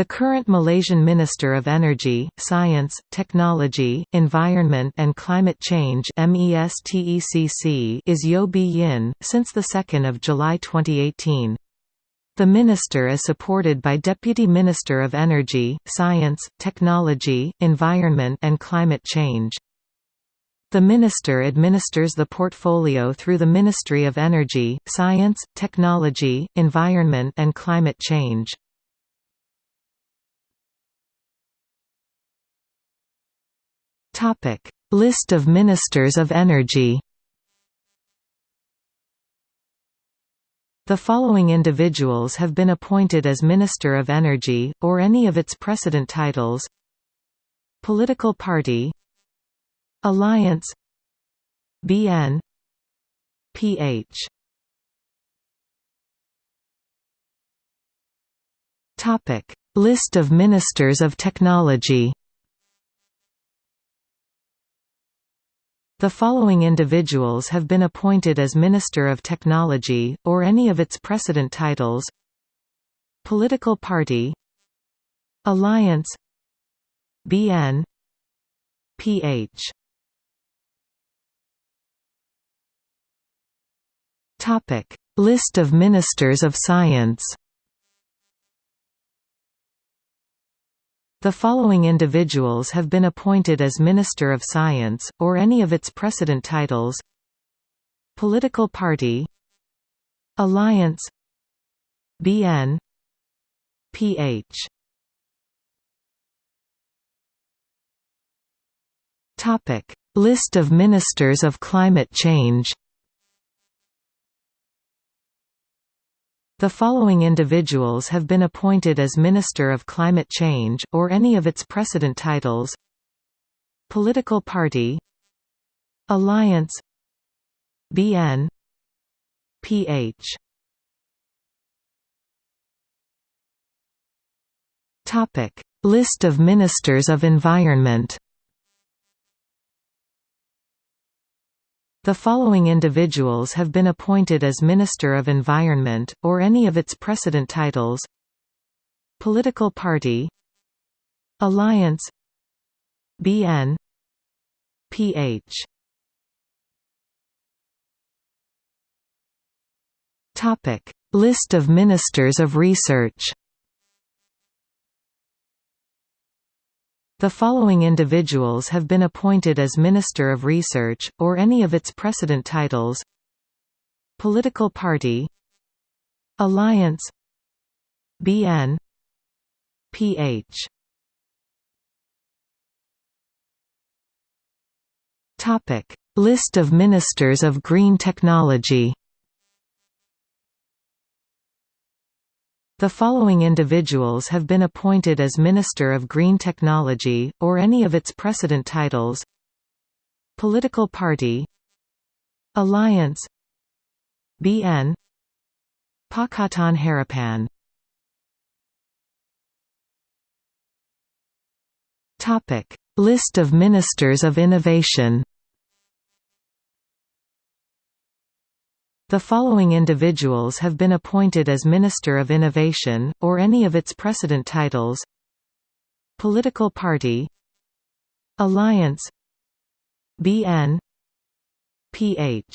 The current Malaysian Minister of Energy, Science, Technology, Environment and Climate Change is Yeo Bee Yin, since 2 July 2018. The minister is supported by Deputy Minister of Energy, Science, Technology, Environment and Climate Change. The minister administers the portfolio through the Ministry of Energy, Science, Technology, Environment and Climate Change. Topic: List of Ministers of Energy. The following individuals have been appointed as Minister of Energy, or any of its precedent titles. Political Party. Alliance. BN PH List of Ministers of Technology The following individuals have been appointed as Minister of Technology, or any of its precedent titles. Political Party. Alliance. BN PH List of Ministers of Science The following individuals have been appointed as Minister of Science, or any of its precedent titles. Political Party. Alliance. BN PH List of Ministers of Climate Change The following individuals have been appointed as Minister of Climate Change, or any of its precedent titles. Political Party. Alliance. BN PH List of Ministers of Environment The following individuals have been appointed as Minister of Environment, or any of its precedent titles. Political Party. Alliance. BN PH List of Ministers of Research The following individuals have been appointed as Minister of Research, or any of its precedent titles. Political Party. Alliance. BN PH List of Ministers of Green Technology The following individuals have been appointed as Minister of Green Technology, or any of its precedent titles. Political Party. Alliance. BN Pakatan Harapan. List of Ministers of Innovation The following individuals have been appointed as Minister of Innovation, or any of its precedent titles. Political Party. Alliance. BN PH